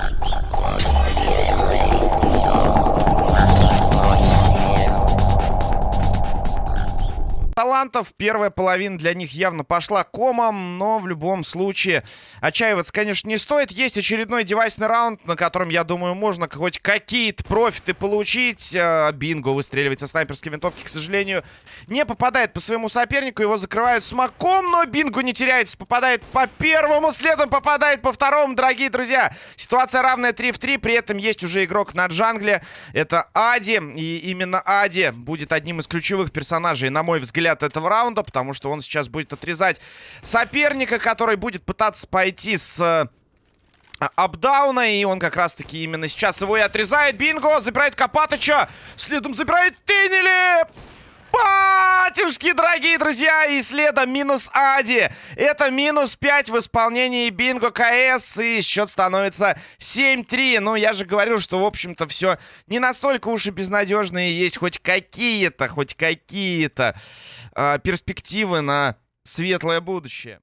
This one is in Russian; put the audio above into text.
Thank you. Талантов. Первая половина для них явно пошла комом, но в любом случае отчаиваться, конечно, не стоит. Есть очередной девайсный раунд, на котором, я думаю, можно хоть какие-то профиты получить. А, Бинго выстреливает со снайперской винтовки, к сожалению, не попадает по своему сопернику. Его закрывают смоком, но Бинго не теряется. Попадает по первому, следом попадает по второму, дорогие друзья. Ситуация равная 3 в 3, при этом есть уже игрок на джангле. Это Ади, и именно Ади будет одним из ключевых персонажей, на мой взгляд, взгляд, этого раунда, потому что он сейчас будет отрезать соперника, который будет пытаться пойти с э, апдауна, и он как раз-таки именно сейчас его и отрезает. Бинго, забирает Копатыча, следом забирает Тинели! Батюшки, дорогие друзья, и следом минус Ади. Это минус 5 в исполнении Бинго КС, и счет становится 7-3. Ну, я же говорил, что, в общем-то, все не настолько уж и безнадежные есть хоть какие-то, хоть какие-то э, перспективы на светлое будущее.